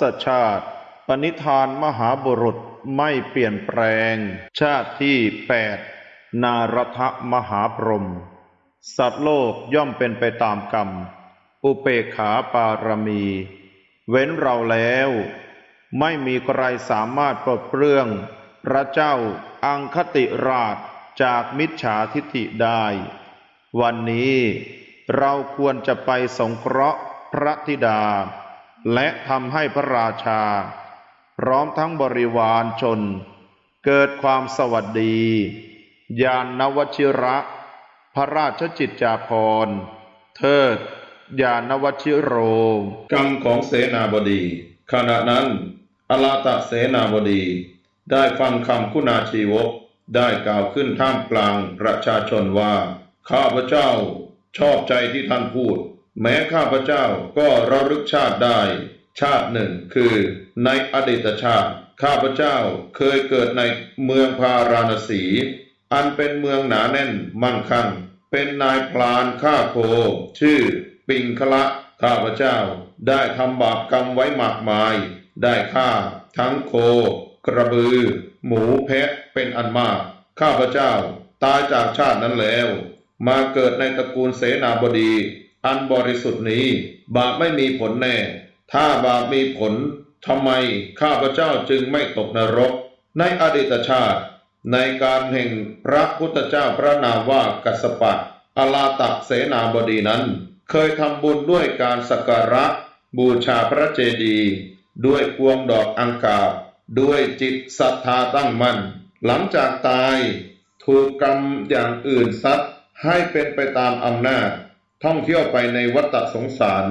ศชาติ ปณิธานมหาบุรุษไม่เปลี่ยนแปลง ชาติที่แปดนารทมหาพรหมสัตว์โลกย่อมเป็นไปตามกรรม อุเปขาปารมี เว้นเราแล้ว ไม่มีใครสามารถปลดเปลื้อง พระเจ้าอังคติราชจากมิจฉาทิฐิได้ วันนี้เราควรจะไปสงเคราะห์พระธิดา และทำให้พระราชา พร้อมทั้งบริวารชน เกิดความสวัสดี ยานนวชิระ พระราชจิตจาภรณ์เทิดยานวชิโรกรรมของเสนาบดี ขณะนั้นอลาตะเสนาบดี ได้ฟังคำคุณาชีวก ได้กล่าวขึ้นท่ามกลางประชาชนว่า ข้าพเจ้าชอบใจที่ท่านพูด แม้ข้าพเจ้าก็ระลึกชาติได้ ชาติหนึ่งคือในอดีตชาติ ข้าพเจ้าเคยเกิดในเมืองพาราณสี อันเป็นเมืองหนาแน่นมั่งคั่ง เป็นนายพลานฆ่าโค ชื่อ ปิงคละข้าพเจ้าได้ทำบาปกรรมไว้มากมาย ได้ฆ่า ทั้งโค กระบือ หมูแพะเป็นอันมาก ข้าพเจ้าตายจากชาตินั้นแล้ว มาเกิดในตระกูลเสนาบดี อันบริสุทธิ์นี้ บาปไม่มีผลแน่ ถ้าบาปมีผลทำไมข้าพเจ้าจึงไม่ตกนรก ในอดีตชาติ ในการแห่งพระพุทธเจ้าพระนามว่ากัสปะอลาตะเสนาบดีนั้น เคยทำบุญด้วยการสักการะ บูชาพระเจดีย์ด้วยพวงดอกอังกาบ ด้วยจิตศรัทธาตั้งมั่น หลังจากตาย ถูกกรรมอย่างอื่นซัดให้เป็นไปตามอำนาจ ท่องเที่ยวไปในวัฏสงสาร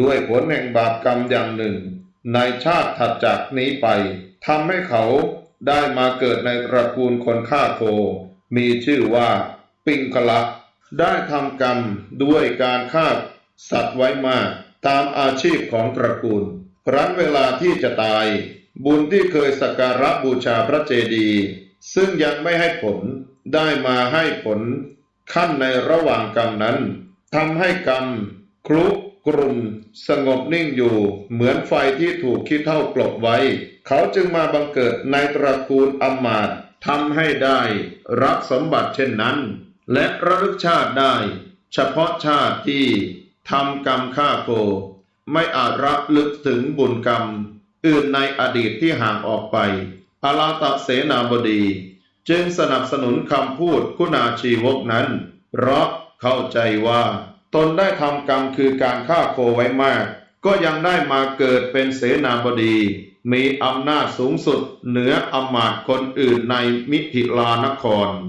ด้วยผลแห่งบาปกรรมอย่างหนึ่ง ในชาติถัดจากนี้ไปทำให้เขาได้มาเกิดในตระกูลคนฆ่าโคมีชื่อว่า ปิงคละได้ทำกรรมด้วยการฆ่าสัตว์ไว้มาก ตามอาชีพของตระกูลครั้นเวลาที่จะตาย บุญที่เคยสักการะบูชาพระเจดีย์ซึ่งยังไม่ให้ผลได้มาให้ผลขั้นในระหว่างกรรมนั้น ทำให้กรรมคลุกรุ่นสงบนิ่งอยู่ เหมือนไฟที่ถูกคิดเท่ากลบไว้ เขาจึงมาบังเกิดในตระกูลอมาตทำให้ได้รับสมบัติเช่นนั้น และระลึกชาติได้ เฉพาะชาติที่ทำกรรมฆ่าโคไม่อาจรับลึกถึงบุญกรรม อื่นในอดีตที่ห่างออกไปอาลาตะเสนาบดี จึงสนับสนุนคำพูดคุณาชีวกนั้น เพราะ เข้าใจว่าตนได้ทำกรรมคือการฆ่าโคไว้มาก ก็ยังได้มาเกิดเป็นเสนาบดี มีอำนาจสูงสุดเหนืออำมาตย์คนอื่นในมิถิลานคร